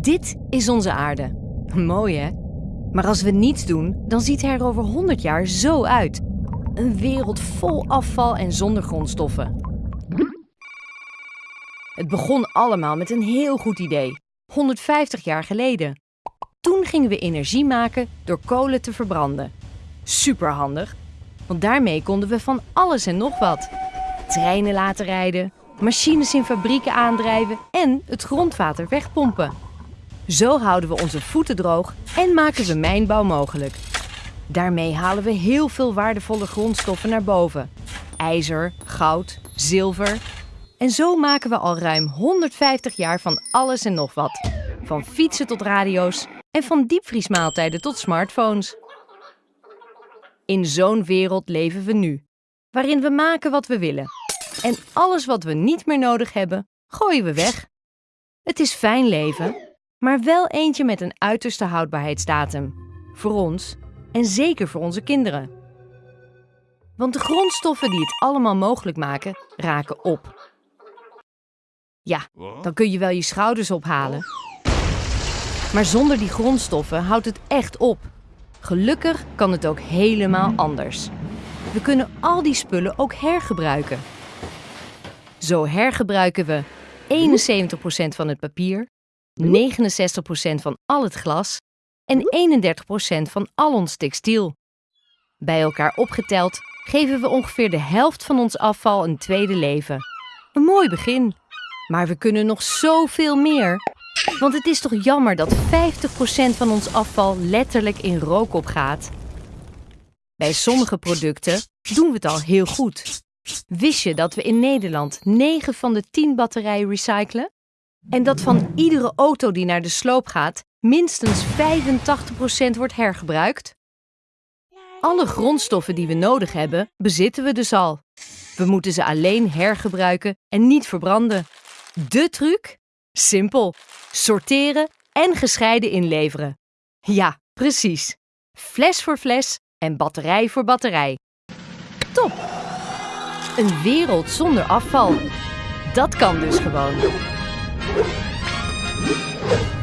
Dit is onze aarde. Mooi hè? Maar als we niets doen, dan ziet hij er over 100 jaar zo uit. Een wereld vol afval en zonder grondstoffen. Het begon allemaal met een heel goed idee. 150 jaar geleden. Toen gingen we energie maken door kolen te verbranden. Superhandig, want daarmee konden we van alles en nog wat. Treinen laten rijden, machines in fabrieken aandrijven en het grondwater wegpompen. Zo houden we onze voeten droog en maken we mijnbouw mogelijk. Daarmee halen we heel veel waardevolle grondstoffen naar boven. IJzer, goud, zilver. En zo maken we al ruim 150 jaar van alles en nog wat. Van fietsen tot radio's en van diepvriesmaaltijden tot smartphones. In zo'n wereld leven we nu, waarin we maken wat we willen. En alles wat we niet meer nodig hebben, gooien we weg. Het is fijn leven, maar wel eentje met een uiterste houdbaarheidsdatum. Voor ons en zeker voor onze kinderen. Want de grondstoffen die het allemaal mogelijk maken, raken op. Ja, dan kun je wel je schouders ophalen. Maar zonder die grondstoffen houdt het echt op. Gelukkig kan het ook helemaal anders. We kunnen al die spullen ook hergebruiken. Zo hergebruiken we 71% van het papier, 69% van al het glas en 31% van al ons textiel. Bij elkaar opgeteld geven we ongeveer de helft van ons afval een tweede leven. Een mooi begin. Maar we kunnen nog zoveel meer. Want het is toch jammer dat 50% van ons afval letterlijk in rook opgaat. Bij sommige producten doen we het al heel goed. Wist je dat we in Nederland 9 van de 10 batterijen recyclen? En dat van iedere auto die naar de sloop gaat, minstens 85% wordt hergebruikt? Alle grondstoffen die we nodig hebben, bezitten we dus al. We moeten ze alleen hergebruiken en niet verbranden. De truc? Simpel. Sorteren en gescheiden inleveren. Ja, precies. Fles voor fles en batterij voor batterij. Top! Een wereld zonder afval. Dat kan dus gewoon. Música